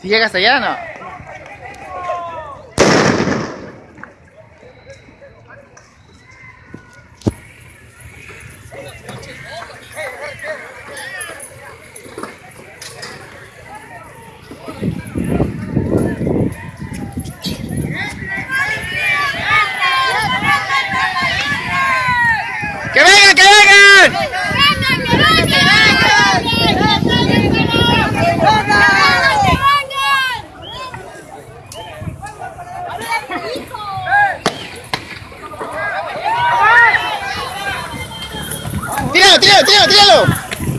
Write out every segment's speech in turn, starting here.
¿Si llegas allá no? Vengan! ¡Tíralo, tíralo, tíralo, tíralo!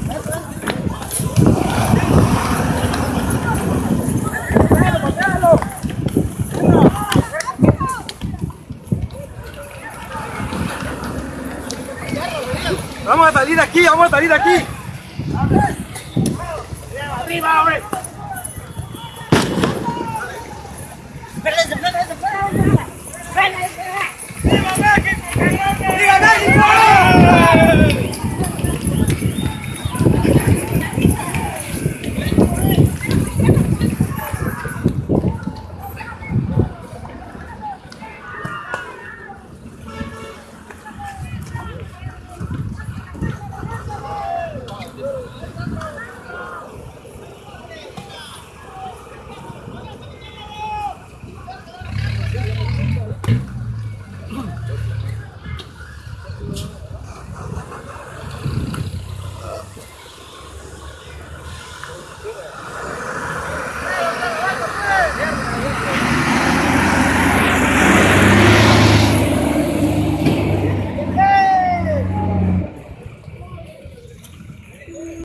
Vamos a salir aquí, vamos a salir de aquí. ¡Viva México!